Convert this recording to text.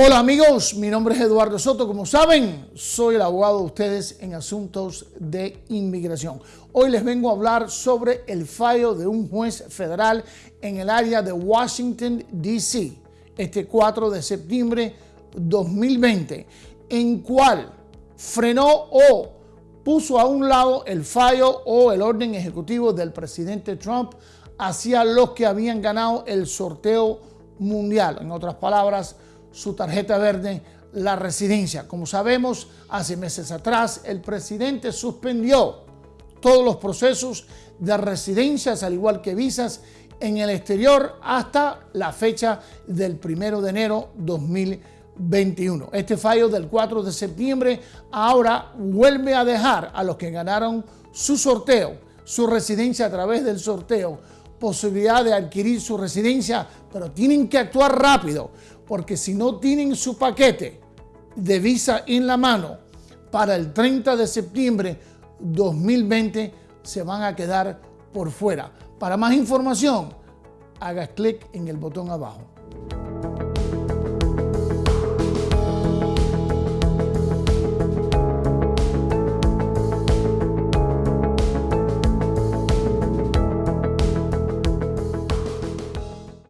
Hola amigos, mi nombre es Eduardo Soto. Como saben, soy el abogado de ustedes en asuntos de inmigración. Hoy les vengo a hablar sobre el fallo de un juez federal en el área de Washington, D.C. este 4 de septiembre 2020, en cual frenó o puso a un lado el fallo o el orden ejecutivo del presidente Trump hacia los que habían ganado el sorteo mundial. En otras palabras, su tarjeta verde, la residencia. Como sabemos, hace meses atrás el presidente suspendió todos los procesos de residencias, al igual que visas, en el exterior hasta la fecha del primero de enero 2021. Este fallo del 4 de septiembre ahora vuelve a dejar a los que ganaron su sorteo, su residencia a través del sorteo, posibilidad de adquirir su residencia, pero tienen que actuar rápido, porque si no tienen su paquete de visa en la mano para el 30 de septiembre 2020, se van a quedar por fuera. Para más información, haga clic en el botón abajo.